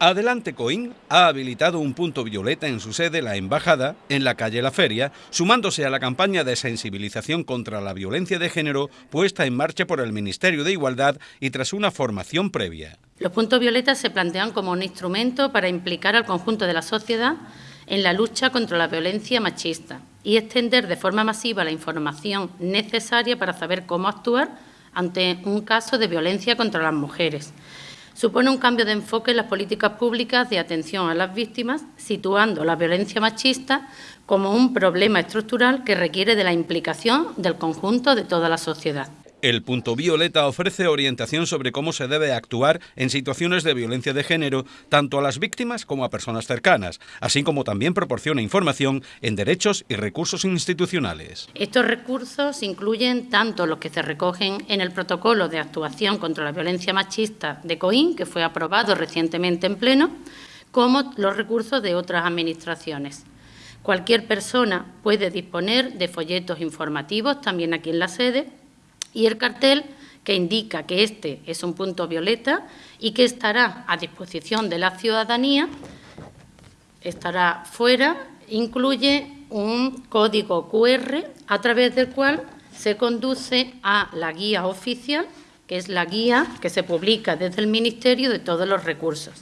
Adelante Coín ha habilitado un punto violeta en su sede, la Embajada, en la calle La Feria, sumándose a la campaña de sensibilización contra la violencia de género puesta en marcha por el Ministerio de Igualdad y tras una formación previa. Los puntos violetas se plantean como un instrumento para implicar al conjunto de la sociedad en la lucha contra la violencia machista y extender de forma masiva la información necesaria para saber cómo actuar ante un caso de violencia contra las mujeres supone un cambio de enfoque en las políticas públicas de atención a las víctimas, situando la violencia machista como un problema estructural que requiere de la implicación del conjunto de toda la sociedad. El punto violeta ofrece orientación sobre cómo se debe actuar en situaciones de violencia de género, tanto a las víctimas como a personas cercanas, así como también proporciona información en derechos y recursos institucionales. Estos recursos incluyen tanto los que se recogen en el protocolo de actuación contra la violencia machista de COIN, que fue aprobado recientemente en pleno, como los recursos de otras administraciones. Cualquier persona puede disponer de folletos informativos, también aquí en la sede, y el cartel que indica que este es un punto violeta y que estará a disposición de la ciudadanía, estará fuera, incluye un código QR a través del cual se conduce a la guía oficial, que es la guía que se publica desde el Ministerio de todos los recursos.